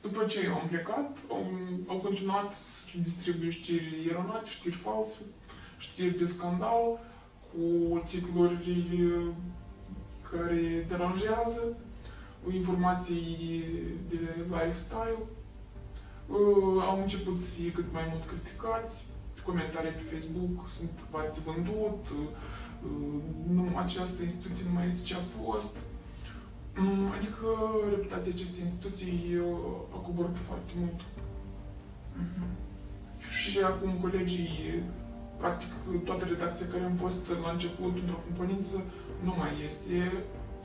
După ce eu am plecat, au, au continuat să distribuie știri eronate, știri false, știri de scandal, cu titluri care deranjează, informații de lifestyle. Uh, au început să fie cât mai mult criticați, comentarii pe Facebook sunt v-ați vândut, uh, nu, această instituție nu mai este ce a fost. Mm, adică reputația acestei instituții uh, a coborât foarte mult. Mm-hmm. Și acum colegii, practic toată redacția care am fost la început într-o componență, nu mai este.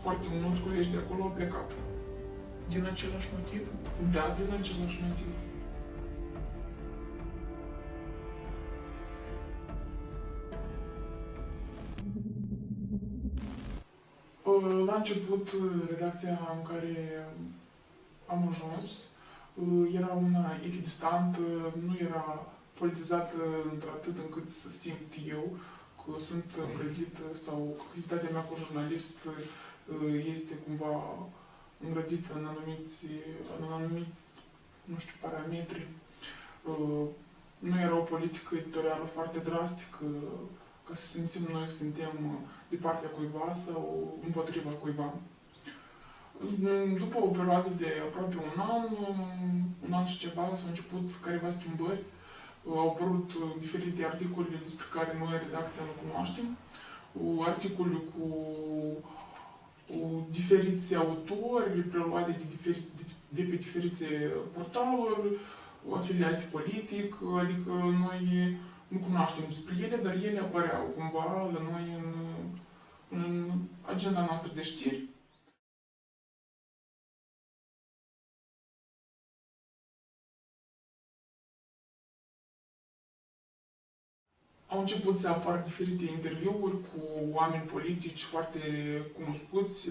Foarte mulți colegi de acolo au plecat. Din același motiv? Da, din același motiv. La început, redacția în care am ajuns era una echidistantă, nu era politizată într-atât încât să simt eu că sunt îngrădit sau că activitatea mea cu jurnalist este cumva îngrădită în anumiți, în anumiți, nu știu, parametri. Nu era o politică editorială foarte drastică, ca să simțim noi că suntem de partea cuiva sau împotriva cuiva. După o perioadă de aproape un an, un an și ceva, s-au început careva schimbări. Au apărut diferite articole despre care noi, redacția, nu cunoaștem. Articole cu, cu diferiți autori, preluate de, diferi, de, de pe diferite portaluri, afiliate politic, adică noi nu cunoaștem despre ele, dar ele apăreau cumva la noi în, în agenda noastră de știri. Au început să apară diferite interviuri cu oameni politici foarte cunoscuți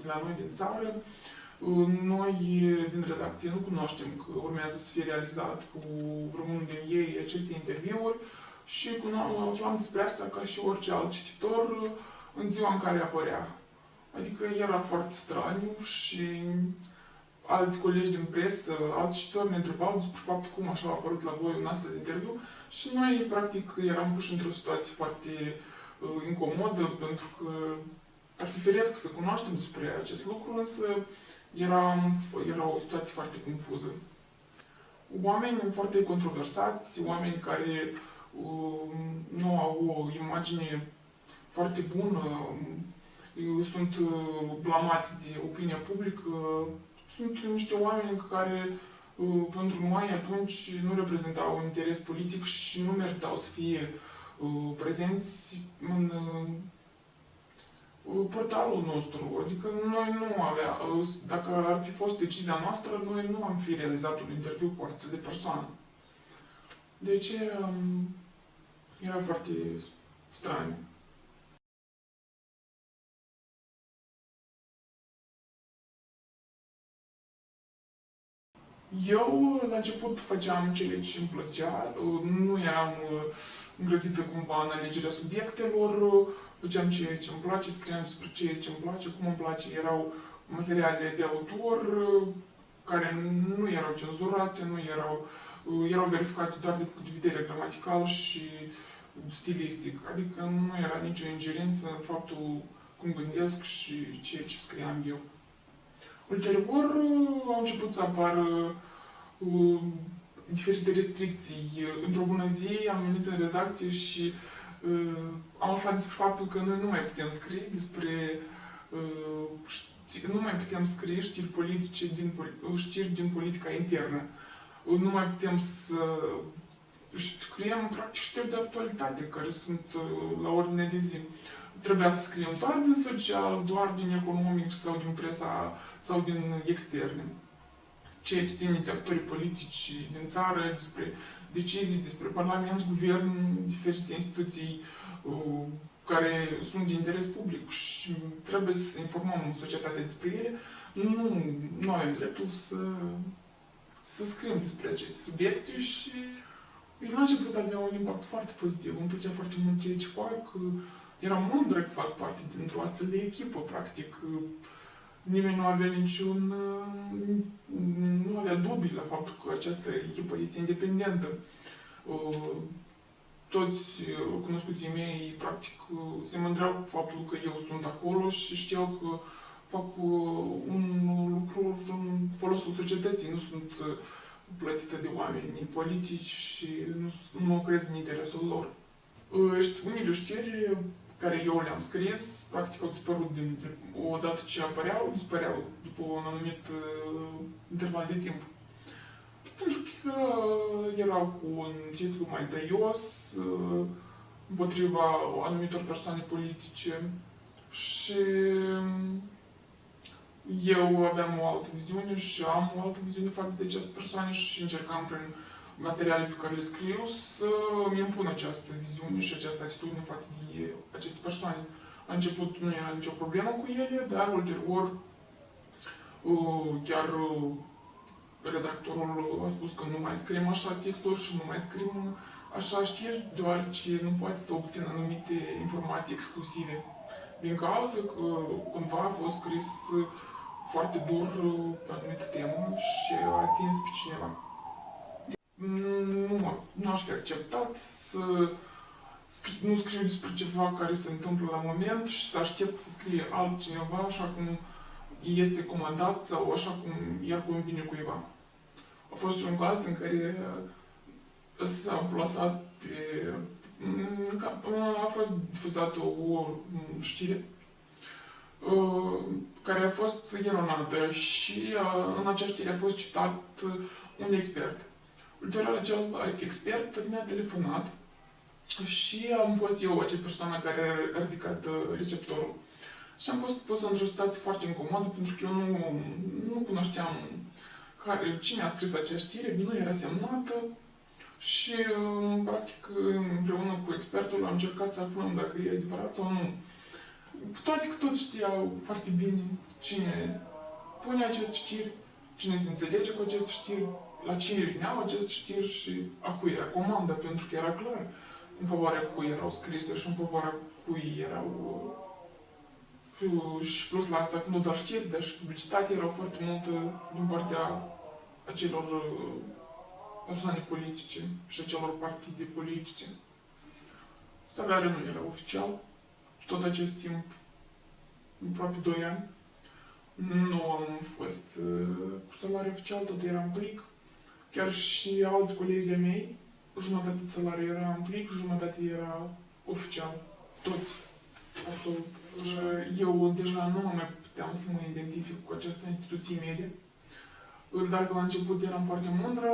de la noi din țară. Noi din redacție nu cunoaștem că urmează să fie realizat cu vreunul din ei aceste interviuri și aflam despre asta ca și orice alt cititor în ziua în care apărea. Adică era foarte straniu și alți colegi din presă, alți cititori ne întrebau despre faptul cum așa a apărut la voi un astfel de interviu și noi, practic, eram puși într-o situație foarte uh, incomodă, pentru că ar fi firesc să cunoaștem despre acest lucru, însă era, era o situație foarte confuză. Oameni foarte controversați, oameni care uh, nu au o imagine foarte bună, uh, sunt uh, blamați de opinia publică, sunt niște oameni care uh, pentru noi atunci nu reprezentau un interes politic și nu meritau să fie uh, prezenți în uh, portalul nostru. Adică noi nu avea, dacă ar fi fost decizia noastră, noi nu am fi realizat un interviu cu astfel de persoană. Deci era foarte straniu. Eu, la început, făceam ceea ce îmi plăcea, nu eram îngrădită cumva în alegerea subiectelor, făceam ceea ce îmi place, scriam despre ceea ce îmi place, cum îmi place. Erau materiale de autor care nu erau cenzurate, nu erau, erau verificate doar de punct de vedere gramatical și stilistic. Adică nu era nicio ingerință în faptul cum gândesc și ceea ce scriam eu. Ulterior au început să apară uh, diferite restricții. Într-o bună zi am venit în redacție și uh, am aflat despre faptul că noi nu mai putem scrie despre uh, nu mai putem scrie știri politice din, știri din politica internă. Uh, nu mai putem să scriem practic știri de actualitate care sunt uh, la ordine de zi. Trebuia să scriem doar din social, doar din economic sau din presa sau din externe. Ceea ce ține de actorii politici din țară, despre decizii, despre Parlament, Guvern, diferite instituții uh, care sunt de interes public și trebuie să informăm societatea despre ele, nu, nu avem dreptul să, să scriem despre aceste subiecte și la început avea un impact foarte pozitiv. Îmi plăcea foarte mult ceea ce fac. Eram mândră că fac parte dintr-o astfel de echipă, practic nimeni nu avea niciun, nu avea avea dubii la faptul că această echipă este independentă. Uh, Toți uh, cunoscuții mei, practic, uh, se mândreau cu faptul că eu sunt acolo și știau că fac uh, un lucru în folosul societății, nu sunt uh, plătită de oameni politici și nu, nu mă crez în interesul lor. Uh, ști- Unele știri care eu le-am scris, practic au dispărut din, odată ce apăreau, dispăreau după un anumit uh, interval de timp. Pentru că erau cu un titlu mai tăios uh, împotriva anumitor persoane politice și eu aveam o altă viziune și am o altă viziune față de aceste persoane și încercam prin materiale pe care le scriu să îmi impun această viziune și această atitudine față de aceste persoane. La început nu era nicio problemă cu ele, dar ulterior uh, chiar uh, redactorul a spus că nu mai scriem așa titluri și nu mai scriem așa știri, deoarece nu poate să obțină anumite informații exclusive. Din cauza că cumva a fost scris uh, foarte dur uh, pe anumită temă și a atins pe cineva. Nu, nu aș fi acceptat să scri- nu scriu despre ceva care se întâmplă la moment și să aștept să scrie altcineva așa cum este comandat sau așa cum i-ar convine cuiva. A fost și un caz în care s-a plasat pe... în cap- a fost difuzată o știre uh, care a fost eronată și uh, în acea știre a fost citat uh, un expert. Ulterior, acel expert mi-a telefonat și am fost eu acea persoană care a ridicat uh, receptorul. Și am fost pus într-o situație foarte incomodă pentru că eu nu, nu cunoșteam care, cine a scris acea știre, nu era semnată și, uh, practic, împreună cu expertul am încercat să aflăm dacă e adevărat sau nu. Cu toate că toți știau foarte bine cine pune aceste știri, cine se înțelege cu aceste știri, la cine veneau aceste știri și a cui era comanda, pentru că era clar în favoarea cui erau scrise și în favoarea cui erau uh, și plus la asta, nu doar știri, dar și publicitate erau foarte multă din partea acelor uh, persoane politice și acelor partide politice. Salariul nu era oficial, tot acest timp, aproape 2 ani, nu am fost uh, cu salariu oficial, tot era în plic. Chiar și alți colegi de mei, jumătate de salariu era în plic, jumătate era oficial. Toți. Absolut. Uh, Eu deja nu mă mai puteam să mă identific cu această instituție medie. Dacă la început eram foarte mândră,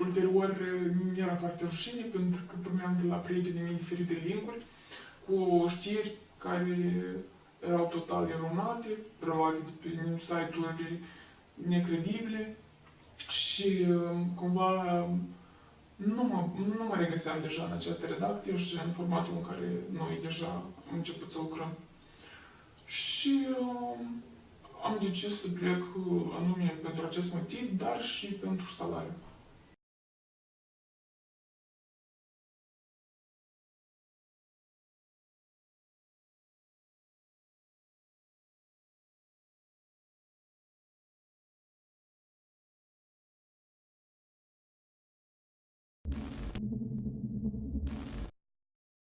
ulterior mi era foarte rușine pentru că primeam de la prietenii mei diferite linkuri cu știri care erau total eronate, preluate de pe site-uri necredibile și uh, cumva nu mă, nu mă regăseam deja în această redacție și în formatul în care noi deja am început să lucrăm. Și uh, am decis să plec uh, anume pentru acest motiv, dar și pentru salariu.